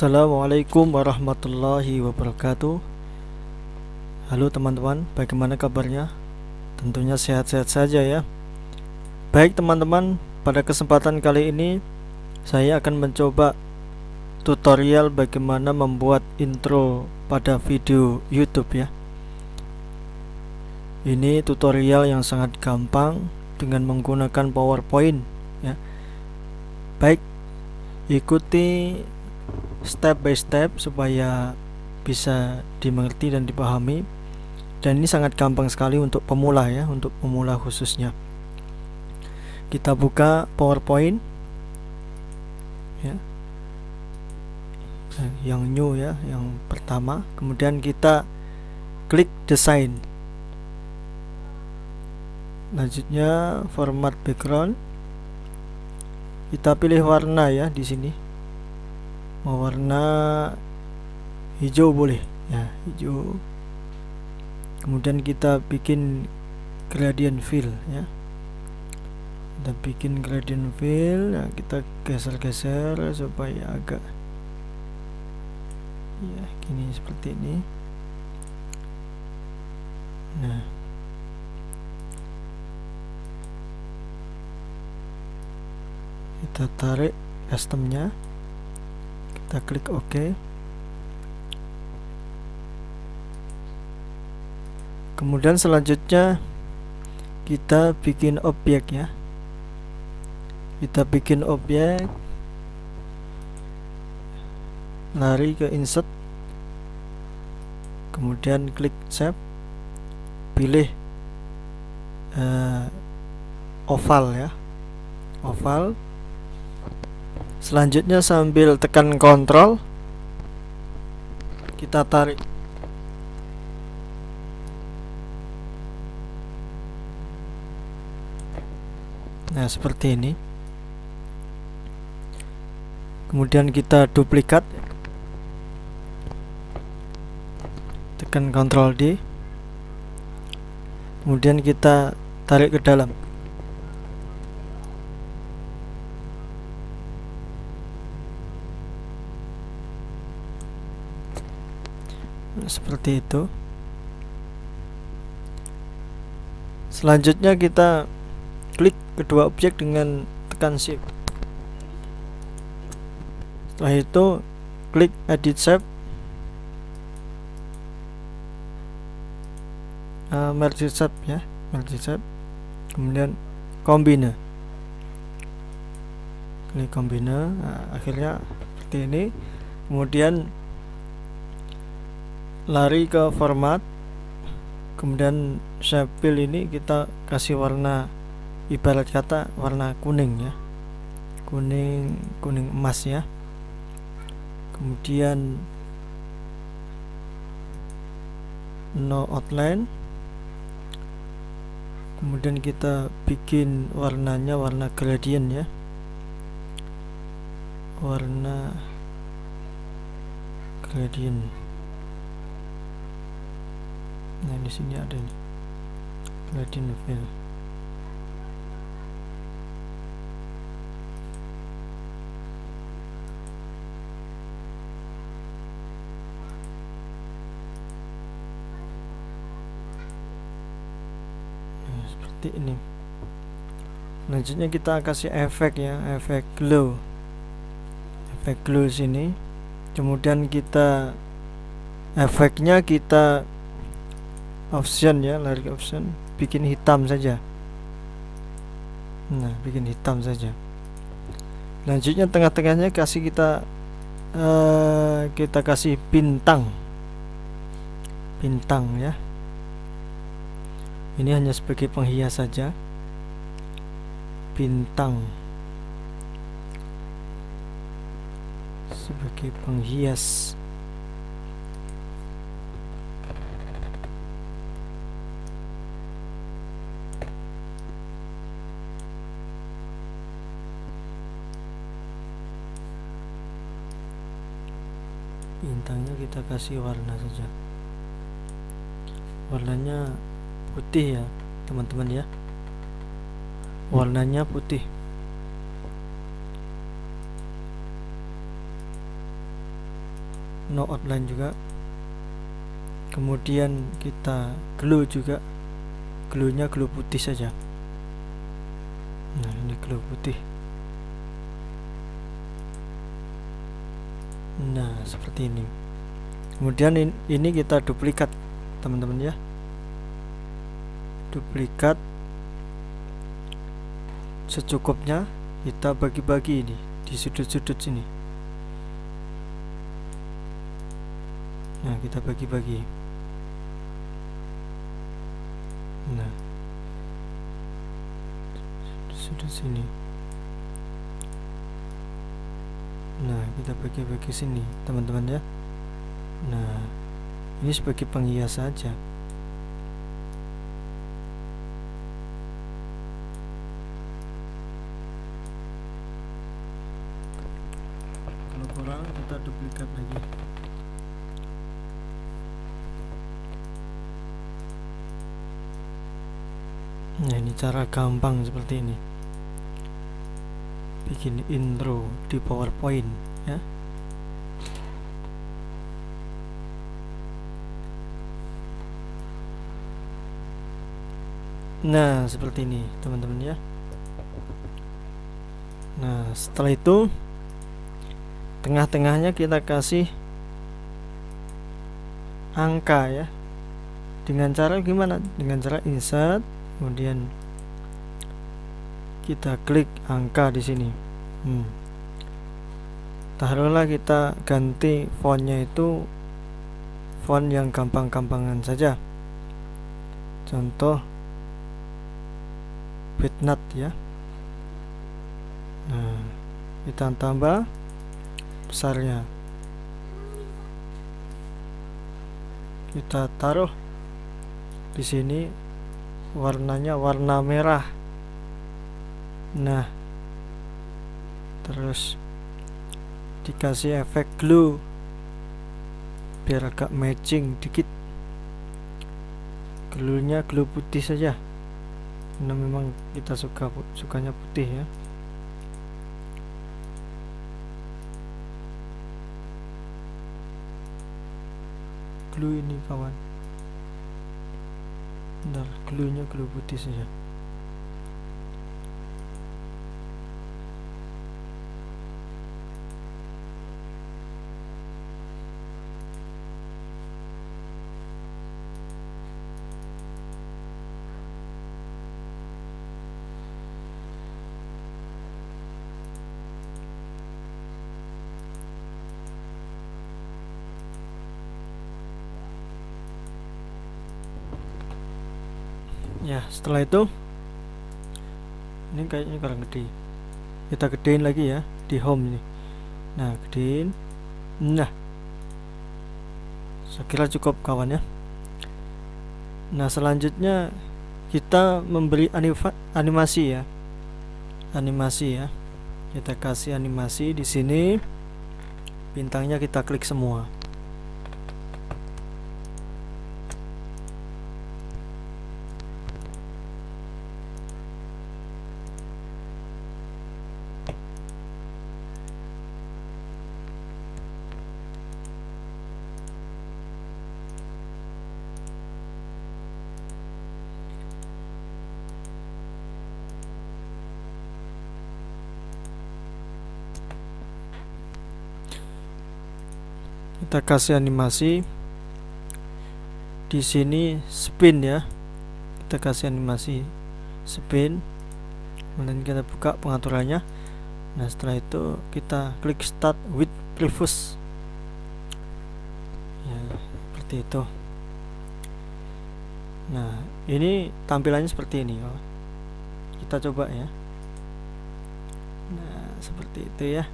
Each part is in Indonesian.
Assalamualaikum warahmatullahi wabarakatuh. Halo teman-teman, bagaimana kabarnya? Tentunya sehat-sehat saja ya. Baik teman-teman, pada kesempatan kali ini Saya akan mencoba tutorial bagaimana membuat intro pada video YouTube ya. Ini tutorial yang sangat gampang dengan menggunakan PowerPoint ya. Baik, ikuti step by step supaya bisa dimengerti dan dipahami. Dan ini sangat gampang sekali untuk pemula ya untuk pemula khususnya. Kita buka powerpoint. Ya. Yang new ya yang pertama. Kemudian kita klik desain. Selanjutnya format background. Kita pilih warna ya di sini mau warna hijau boleh ya hijau. Kemudian kita bikin gradient fill ya. Kita bikin gradient fill ya kita geser-geser supaya agak ya gini seperti ini. Nah. Kita tarik customnya kita klik OK. Kemudian selanjutnya kita bikin objek ya. Kita bikin objek. Lari ke insert. Kemudian klik save. Pilih uh, oval ya. Oval selanjutnya sambil tekan kontrol kita tarik. Nah seperti ini. Kemudian kita duplikat. Tekan kontrol D. Kemudian kita tarik ke dalam seperti itu. Selanjutnya kita klik kedua objek dengan tekan shift. Setelah itu klik edit shape. Uh, merge shape ya merge shape. Kemudian combine klik combine nah, akhirnya seperti ini. Kemudian lari ke format kemudian fill ini kita kasih warna ibarat kata warna kuning ya. Kuning kuning emas ya. Kemudian no outline. Kemudian kita bikin warnanya warna gradient ya. Warna gradient nah di sini ada nih fill nah, seperti ini. Selanjutnya kita kasih efek ya efek glow. Efek glow sini. Kemudian kita efeknya kita option ya lari option. Bikin hitam saja. Nah bikin hitam saja. Selanjutnya tengah-tengahnya kasih kita uh, kita kasih bintang. Bintang ya. Ini hanya sebagai penghias saja. Bintang. Sebagai penghias bintangnya kita kasih warna saja. Warnanya putih ya teman-teman ya. Warnanya putih. No outline juga. Kemudian kita glue juga. Glue nya glue putih saja. Nah ini glue putih nah seperti ini. Kemudian ini kita duplikat teman-teman ya. Duplikat secukupnya kita bagi-bagi ini di sudut-sudut sini. Nah kita bagi-bagi. Nah sudah sini nah kita bagi-bagi sini teman-teman ya. Nah ini sebagai penghias saja. Kalau kurang kita duplikat lagi. Nah ini cara gampang seperti ini Bikin intro di powerpoint ya. Nah seperti ini teman-teman ya. Nah setelah itu Tengah-tengahnya kita kasih Angka ya. Dengan cara gimana? Dengan cara insert kemudian kita klik angka di sini. Hmm. taruhlah kita ganti fontnya itu font yang gampang-gampangan saja. Contoh bitnut ya. Nah kita tambah besarnya. Kita taruh di sini warnanya warna merah nah terus dikasih efek glue biar agak matching dikit. Glue nya glue putih saja. Karena memang kita suka sukanya putih ya. Glue ini kawan. Bentar, glue-nya glue putih saja. Ya setelah itu ini kayaknya kurang gede. Kita gedein lagi ya di home ini. Nah gedein. Nah saya kira cukup kawan ya. Nah selanjutnya kita memberi animasi ya. Animasi ya. Kita kasih animasi di sini. Bintangnya kita klik semua kita kasih animasi. Di sini spin ya. Kita kasih animasi spin. Kemudian kita buka pengaturannya. Nah setelah itu kita klik start with previous. Ya seperti itu. Nah ini tampilannya seperti ini oh. kita coba ya. Nah seperti itu ya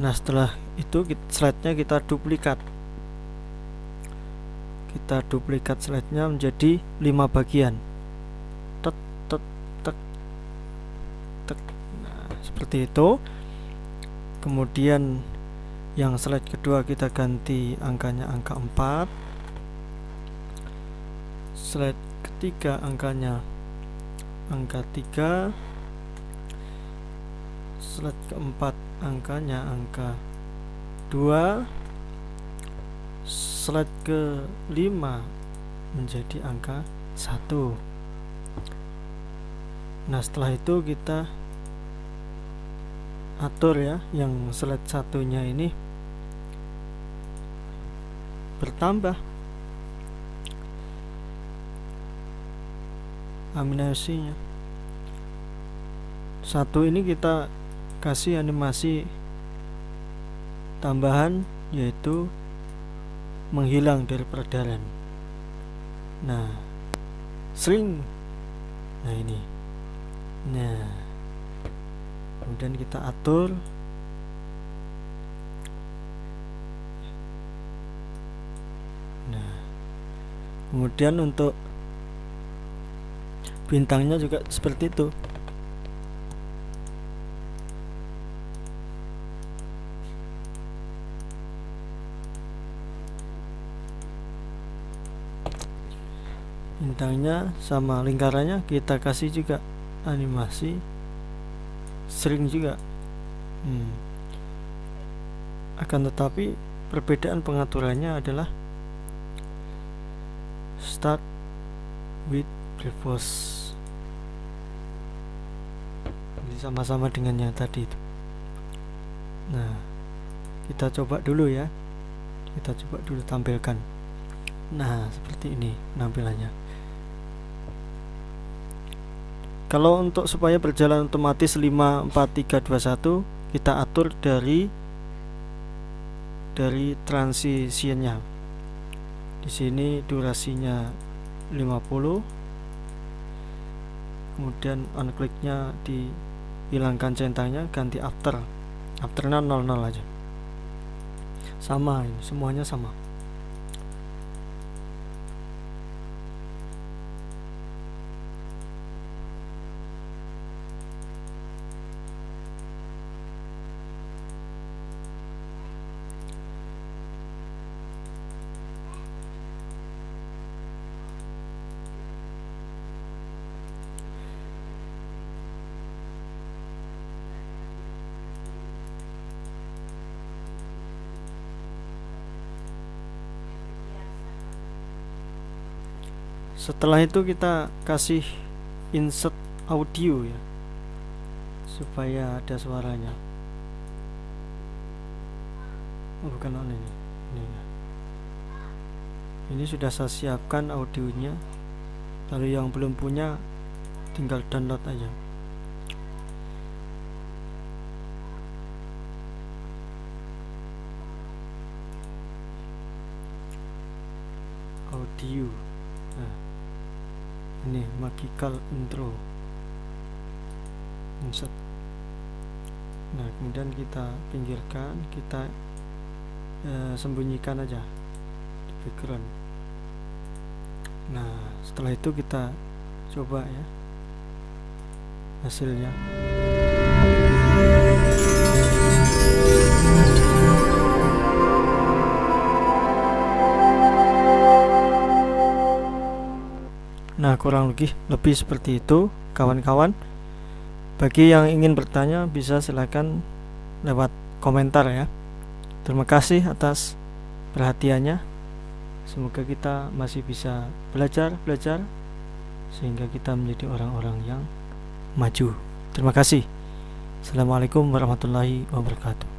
nah setelah itu slide-nya kita duplikat. Kita duplikat slide-nya menjadi lima bagian. Tek tek tek tek. Nah seperti itu. Kemudian yang slide kedua kita ganti angkanya angka 4 slide ketiga angkanya angka 3 slide keempat angkanya angka 2 slide ke 5 menjadi angka 1 nah setelah itu kita atur ya yang slide satunya ini bertambah. Aminasinya. Satu ini kita kasih animasi tambahan yaitu menghilang dari peredaran. Nah sering. Nah ini. Nah kemudian kita atur. Nah kemudian untuk bintangnya juga seperti itu bintangnya sama lingkarannya kita kasih juga animasi. Sering juga. Hmm. akan tetapi perbedaan pengaturannya adalah start with previous ini sama-sama dengan yang tadi itu. Nah kita coba dulu ya. Kita coba dulu tampilkan. Nah seperti ini penampilannya kalau untuk supaya berjalan otomatis 5 4 3 2 1 kita atur dari dari transisinya di sini durasinya 50 kemudian on clicknya dihilangkan centangnya ganti after. Afternya 00 aja. Sama ini semuanya sama setelah itu kita kasih insert audio ya supaya ada suaranya. Oh, bukan on ini ini, ya. ini sudah saya siapkan audionya. Lalu yang belum punya tinggal download aja. Audio ini magical intro. Insert. Nah kemudian kita pinggirkan kita eh, sembunyikan aja di background. Nah setelah itu kita coba ya hasilnya Nah kurang lebih lebih seperti itu kawan-kawan. Bagi yang ingin bertanya bisa silakan lewat komentar ya. Terima kasih atas perhatiannya. Semoga kita masih bisa belajar-belajar Sehingga kita menjadi orang-orang yang maju. Terima kasih. Assalamualaikum warahmatullahi wabarakatuh